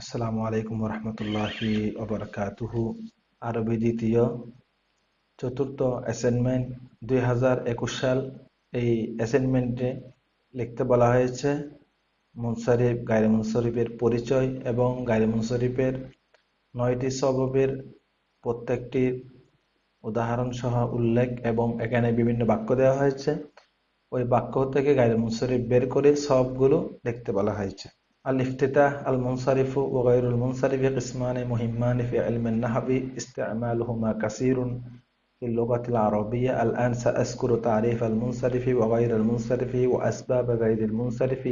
আসসালামু আলাইকুম রহমতুল্লাহি ওবরাকাতুহু। আরবি দ্বিতীয়, চতুর্থ অ্যাসাইনমেন্ট দুই হাজার একুশ সাল। এই অ্যাসাইনমেন্টে লিখতে বলা হয়েছে, মুনসারিফ গাইরে মুনসারিফের পরিচয় এবং গাইরে মুনসারিফের নয়টি স্বভাবের প্রত্যেকটির উদাহরণ সহ উল্লেখ এবং এখানে বিভিন্ন বাক্য দেওয়া হয়েছে। ওই বাক্য থেকে গাইরে মুনসারিফ বের করে সবগুলো লিখতে বলা হয়েছে। الافتتاح المنصرف وغير المنصرف قسمان مهمان في علم النحو استعمالهما كثير في اللغة العربية. الآن سأذكر تعريف المنصرف وغير المنصرف وأسباب غير المنصرف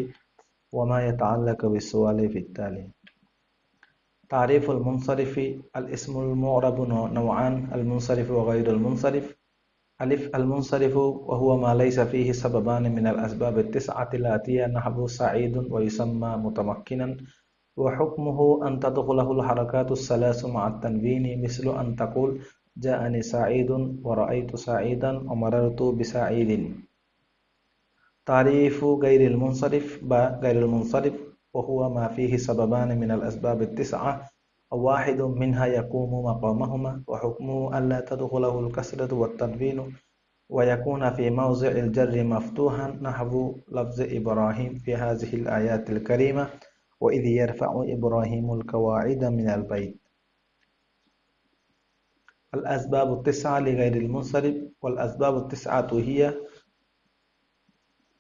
وما يتعلق بالسؤال في التالي. تعريف المنصرف الاسم المعرب نوعان المنصرف وغير المنصرف. ألف المنصرف وهو ما ليس فيه سببان من الأسباب التسعة الآتية نحو سعيد ويسمى متمكنا وحكمه أن تدخله الحركات الثلاث مع التنوين مثل أن تقول جاءني سعيد ورأيت سعيدا ومررت بسعيد. تعريف غير المنصرف غير المنصرف وهو ما فيه سببان من الأسباب التسعة واحد منها يقوم مقامهما وحكمه ألا تدخله الكسرة والتنوين ويكون في موضع الجر مفتوحا نحو لفظ إبراهيم في هذه الآيات الكريمة وإذ يرفع إبراهيم القواعد من البيت. الأسباب التسعة لغير المنصرف والأسباب التسعة هي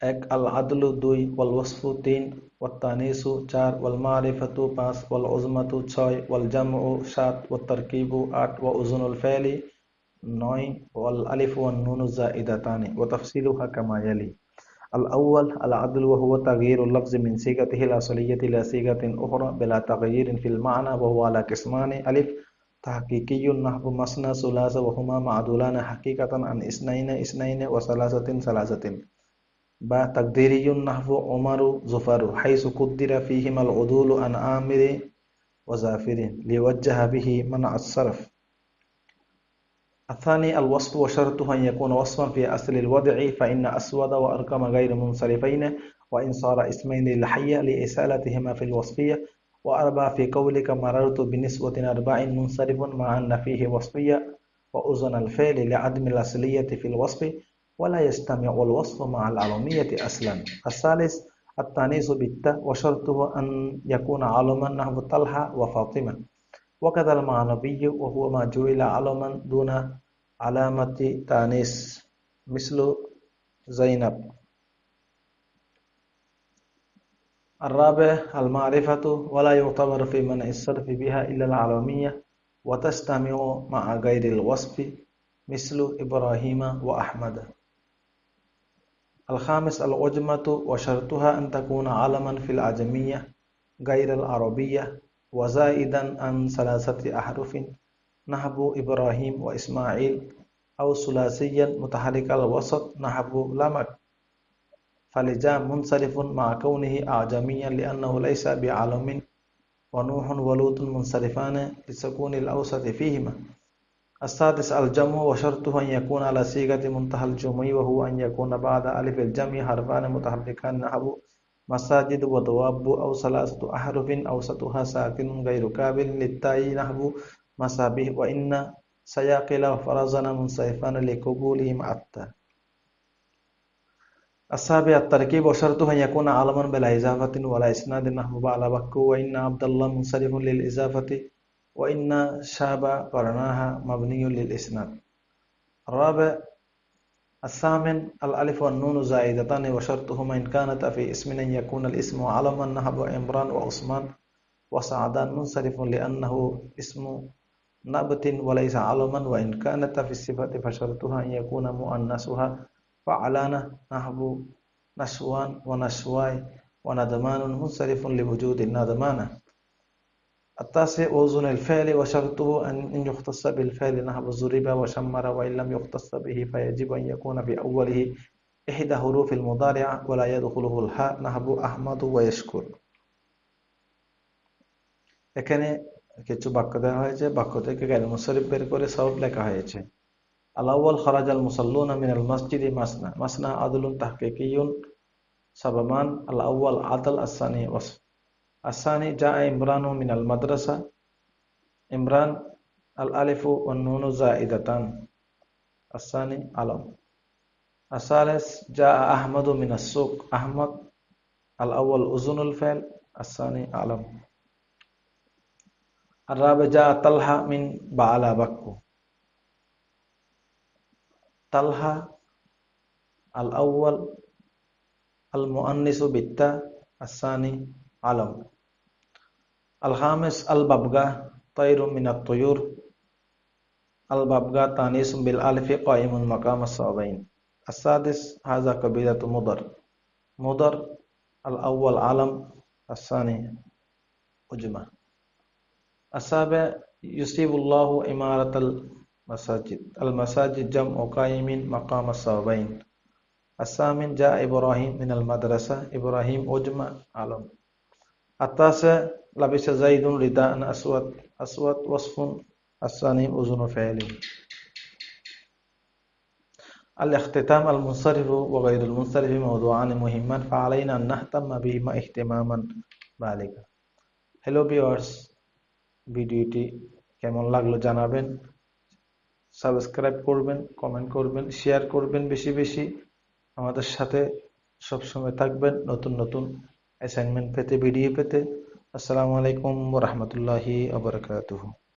এক আল আদলু দুই ওয়াল ওয়াসফু তিন ওয়াত্তানিসু চার ওয়াল মারিফাতু পাঁচ ওয়াল উজমাতু ছয় ওয়াল জামউ সাত ওয়াত তারকিবু আট ওয়া উজুনুল ফাইলি নয় ওয়াল আলিফ ওয়ান নুনু জাইদাতানি ওয়া তাফসিলুহা কামা ইয়ালি الأول العدل وهو تغيير اللفظ من صيغته الأصلية إلى صيغة أخرى بلا تغيير في المعنى وهو على قسمان ألف تحقيقي نحو مثنى ثلاثة وهما معدولان حقيقة عن اثنين اثنين وثلاثة ثلاثة বা তাকদিরিয়ুন নাহবু ওমারু জোফারু হাইসু কুদ্দিরা ফিহিমাল উদুলু আন আমিরি ওজাফিরিন লিওয়াজ্জাহা বিহি মানা আসসারফ الثاني الوصف وشرطه أن يكون وصفا في أصل الوضع فإن أسود وأرقم غير منصرفين وإن صار اسمين للحية لإسالتهما في الوصفية وأربع في قولك مررت بنسوة أربع منصرف مع أن فيه وصفية وأذن الفعل لعدم الأصلية في الوصف ولا يجتمع الوصف مع العلمية أصلا الثالث التانيث بالتاء وشرطه أن يكون علما نحو طلحة وفاطمة. وكذا المعنوي وهو ما جعل علما دون علامة تانيث مثل زينب. الرابع المعرفة ولا يعتبر في منع الصرف بها إلا العلمية وتجتمع مع غير الوصف مثل إبراهيم وأحمد. الخامس العجمة وشرطها أن تكون علما في العجمية غير العربية وزائدا عن ثلاثة أحرف. نحو إبراهيم وإسماعيل أو ثلاثيا متحرك الوسط. نحو لمك فلجام منصرف مع كونه أعجميا لأنه ليس بعالم. ونوح ولوط منصرفان لسكون الأوسط فيهما. السادس الجمع وشرطه أن يكون على صيغة منتهى الجمع وهو أن يكون بعد ألف الجمع حرفان متحركان نحو مساجد ودواب أو ثلاثة أحرف أوسطها ساكن غير كابل للتاء نحو مسابه وإن سياقل وفرزنا منصرفان لقبولهم التاء السابع التركيب وشرطه أن يكون عالما بلا إضافة ولا إسناد نحو بعد بكو وإن عبد الله منصرف للإضافة وإن شاب قرناها مبني للإسناد. الرابع الثامن الألف والنون زائدتان وشرطهما إن كانت في اسم أن يكون الاسم علما نهب عمران وعثمان وسعدان منصرف لأنه اسم نبت وليس علما وإن كانت في الصفة فشرطها أن يكون مؤنثها فعلانة نحو نشوان ونشواي وندمان منصرف لوجود الندمانة التاسع وزن الفعل وشرطه أن يختص بالفعل نحو ضرب وشمر وإن لم يختص به فيجب أن يكون في أوله إحدى حروف المضارع ولا يدخله الحاء نحو أحمد ويشكر এখানে কিছু বাক্য দেওয়া হয়েছে বাক্য থেকে গাইল মুসরিফ বের করে সব লেখা হয়েছে আলাউল খরাজ আল মুসাল্লুন মিন আল মসজিদ মাসনা মাসনা আদলুন তাহকিকিউন সাবামান আল আউয়াল আদল আসানি ওয়াসফ الثاني جاء عمران من المدرسة. عمران الألف والنون زائدتان. الثاني علم الثالث جاء أحمد من السوق. أحمد الأول أذن الفعل. الثاني علم الرابع جاء طلحة من بعلا بكو. طلحة الأول المؤنس بالتاء. الثاني علم الخامس الببغاء طير من الطيور الببغاء تانيس بالألف قائم مقام الصابين السادس هذا قبيلة مضر مضر الأول علم الثاني أجمع السابع يصيب الله إمارة المساجد المساجد جمع قائم مقام الصابين الثامن جاء إبراهيم من المدرسة إبراهيم أجمع علم التاسع لبس زيد رداء أسود أسود وصف الثاني أذن فعل الاختتام المنصرف وغير المنصرف موضوعان مهمان فعلينا أن نهتم بهما اهتماما بالغا Hello viewers ভিডিওটি কেমন লাগলো জানাবেন সাবস্ক্রাইব করবেন কমেন্ট করবেন শেয়ার করবেন বেশি বেশি আমাদের সাথে সবসময় থাকবেন নতুন নতুন অ্যাসাইনমেন্ট পেতে ভিডিও পেতে আসসালামু আলাইকুম রহমতুল্লাহি আবরকাতুহ